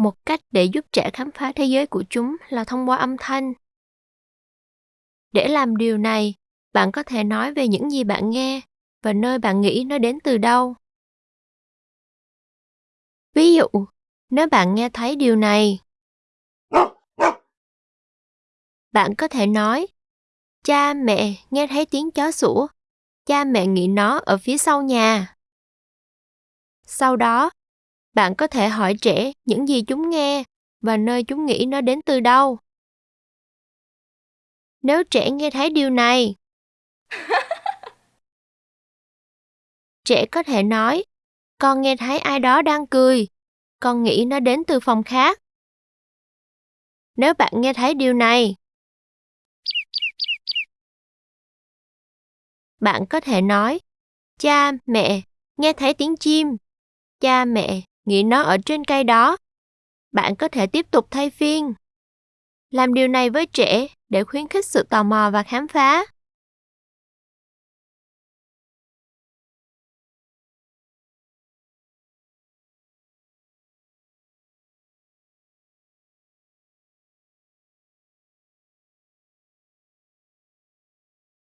Một cách để giúp trẻ khám phá thế giới của chúng là thông qua âm thanh. Để làm điều này, bạn có thể nói về những gì bạn nghe và nơi bạn nghĩ nó đến từ đâu. Ví dụ, nếu bạn nghe thấy điều này, bạn có thể nói, cha mẹ nghe thấy tiếng chó sủa, cha mẹ nghĩ nó ở phía sau nhà. Sau đó, bạn có thể hỏi trẻ những gì chúng nghe và nơi chúng nghĩ nó đến từ đâu. Nếu trẻ nghe thấy điều này, trẻ có thể nói, con nghe thấy ai đó đang cười, con nghĩ nó đến từ phòng khác. Nếu bạn nghe thấy điều này, bạn có thể nói, cha, mẹ, nghe thấy tiếng chim. Cha mẹ, nghĩ nó ở trên cây đó. Bạn có thể tiếp tục thay phiên. Làm điều này với trẻ để khuyến khích sự tò mò và khám phá.